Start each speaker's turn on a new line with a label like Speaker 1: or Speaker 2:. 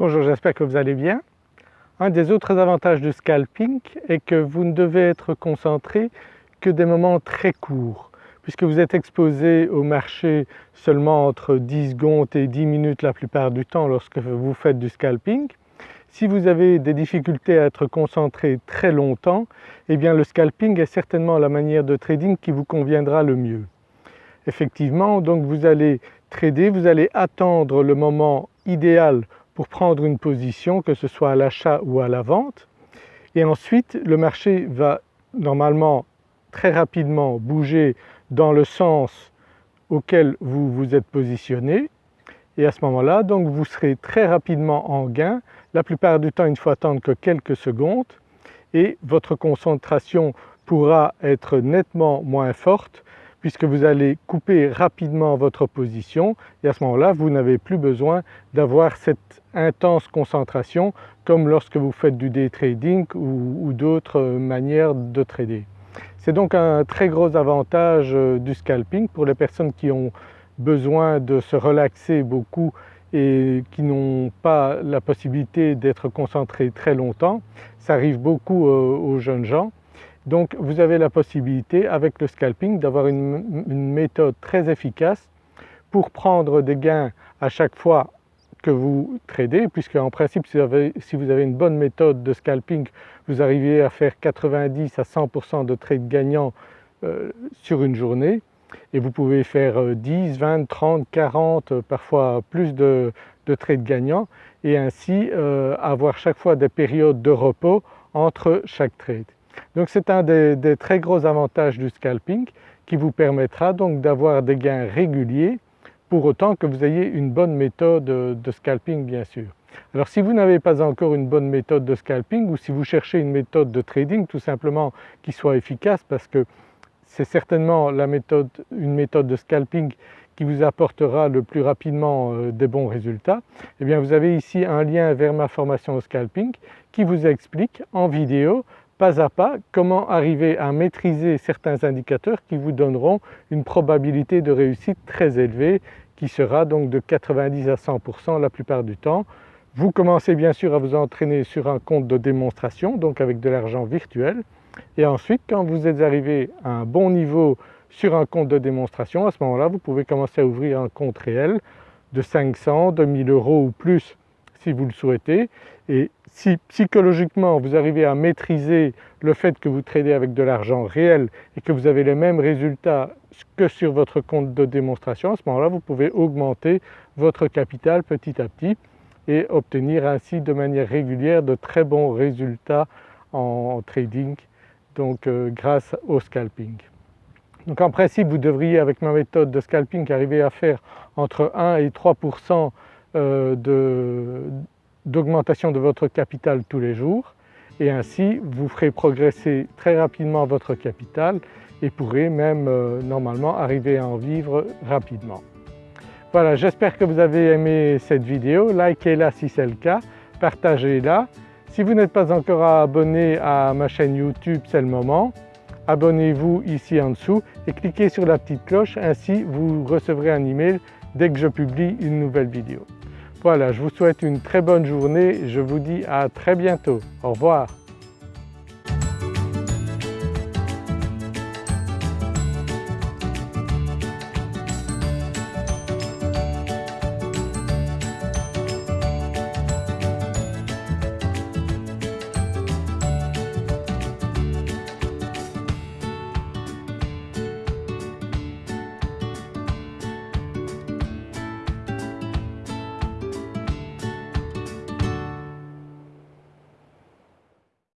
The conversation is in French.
Speaker 1: Bonjour, j'espère que vous allez bien. Un des autres avantages du scalping est que vous ne devez être concentré que des moments très courts puisque vous êtes exposé au marché seulement entre 10 secondes et 10 minutes la plupart du temps lorsque vous faites du scalping. Si vous avez des difficultés à être concentré très longtemps, eh bien le scalping est certainement la manière de trading qui vous conviendra le mieux. Effectivement, donc vous allez trader, vous allez attendre le moment idéal pour prendre une position, que ce soit à l'achat ou à la vente. Et ensuite, le marché va normalement très rapidement bouger dans le sens auquel vous vous êtes positionné et à ce moment-là donc vous serez très rapidement en gain. La plupart du temps il ne faut attendre que quelques secondes et votre concentration pourra être nettement moins forte puisque vous allez couper rapidement votre position et à ce moment-là vous n'avez plus besoin d'avoir cette intense concentration comme lorsque vous faites du day trading ou, d'autres manières de trader. C'est donc un très gros avantage euh, du scalping pour les personnes qui ont besoin de se relaxer beaucoup et qui n'ont pas la possibilité d'être concentrés très longtemps. Ça arrive beaucoup euh, aux jeunes gens donc vous avez la possibilité avec le scalping d'avoir une, méthode très efficace pour prendre des gains à chaque fois que vous tradez puisque en principe si vous, avez, une bonne méthode de scalping vous arrivez à faire 90 à 100% de trades gagnants euh, sur une journée et vous pouvez faire 10, 20, 30, 40 parfois plus de, trades gagnants et ainsi euh, avoir chaque fois des périodes de repos entre chaque trade. Donc c'est un des, très gros avantages du scalping qui vous permettra donc d'avoir des gains réguliers pour autant que vous ayez une bonne méthode de scalping bien sûr. Alors si vous n'avez pas encore une bonne méthode de scalping ou si vous cherchez une méthode de trading tout simplement qui soit efficace parce que c'est certainement la méthode, une méthode de scalping qui vous apportera le plus rapidement euh, des bons résultats, eh bien vous avez ici un lien vers ma formation au scalping qui vous explique en vidéo pas à pas comment arriver à maîtriser certains indicateurs qui vous donneront une probabilité de réussite très élevée qui sera donc de 90 à 100% la plupart du temps. Vous commencez bien sûr à vous entraîner sur un compte de démonstration donc avec de l'argent virtuel et ensuite quand vous êtes arrivé à un bon niveau sur un compte de démonstration, à ce moment-là vous pouvez commencer à ouvrir un compte réel de 500, de 1000 euros ou plus si vous le souhaitez si psychologiquement vous arrivez à maîtriser le fait que vous tradez avec de l'argent réel et que vous avez les mêmes résultats que sur votre compte de démonstration, à ce moment-là vous pouvez augmenter votre capital petit à petit et obtenir ainsi de manière régulière de très bons résultats en trading donc euh, grâce au scalping. Donc en principe vous devriez avec ma méthode de scalping arriver à faire entre 1 et 3 euh, d'augmentation de, votre capital tous les jours et ainsi vous ferez progresser très rapidement votre capital et pourrez même euh, normalement arriver à en vivre rapidement. Voilà, j'espère que vous avez aimé cette vidéo, likez-la si c'est le cas, partagez-la. Si vous n'êtes pas encore abonné à ma chaîne YouTube, c'est le moment. Abonnez-vous ici en dessous et cliquez sur la petite cloche, ainsi vous recevrez un email dès que je publie une nouvelle vidéo. Voilà, je vous souhaite une très bonne journée, je vous dis à très bientôt. Au revoir.